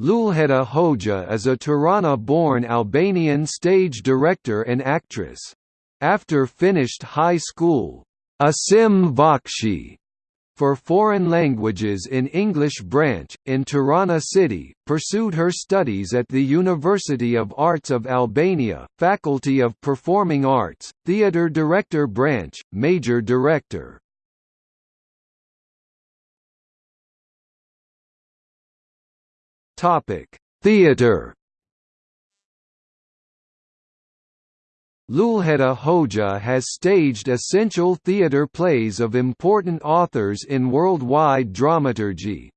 Lulheta Hoxha is a Tirana-born Albanian stage director and actress. After finished high school, Asim Vokshi for foreign languages in English branch, in Tirana City, pursued her studies at the University of Arts of Albania, Faculty of Performing Arts, Theatre Director branch, Major Director. Topic: Theater. Lulheta Hoxha has staged essential theatre plays of important authors in worldwide dramaturgy.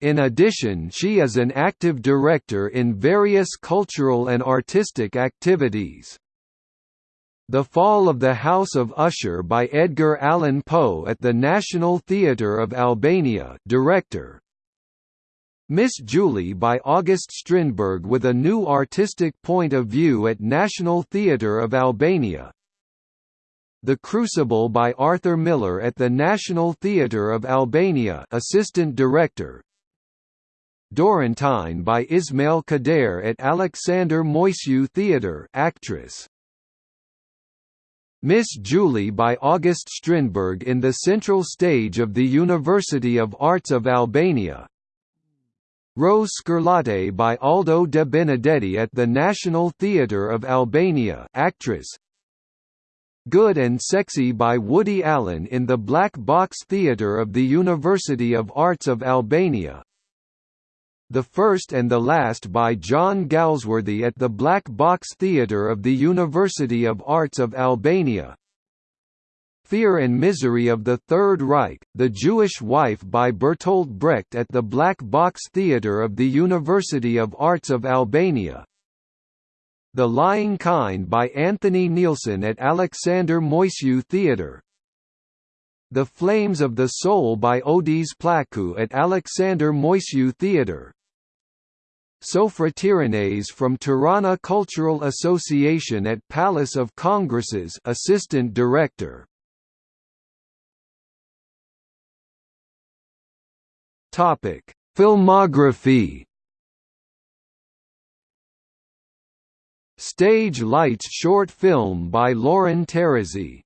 In addition she is an active director in various cultural and artistic activities. The Fall of the House of Usher by Edgar Allan Poe at the National Theatre of Albania director, Miss Julie by August Strindberg with a new artistic point of view at National Theatre of Albania. The Crucible by Arthur Miller at the National Theatre of Albania assistant director. Dorentine by Ismail Kadare at Alexander Moisiu Theatre actress. Miss Julie by August Strindberg in the central stage of the University of Arts of Albania Rose Scarlatti by Aldo de Benedetti at the National Theatre of Albania actress. Good and Sexy by Woody Allen in the Black Box Theatre of the University of Arts of Albania The First and the Last by John Galsworthy at the Black Box Theatre of the University of Arts of Albania Fear and Misery of the Third Reich, The Jewish Wife by Bertolt Brecht at the Black Box Theatre of the University of Arts of Albania. The Lying Kind by Anthony Neilson at Alexander Moisiu Theatre The Flames of the Soul by Odys Plakou at Alexander Moisiu Theatre Sofra Tiranes from Tirana Cultural Association at Palace of Congresses assistant director Topic: Filmography. Stage Lights short film by Lauren Terezi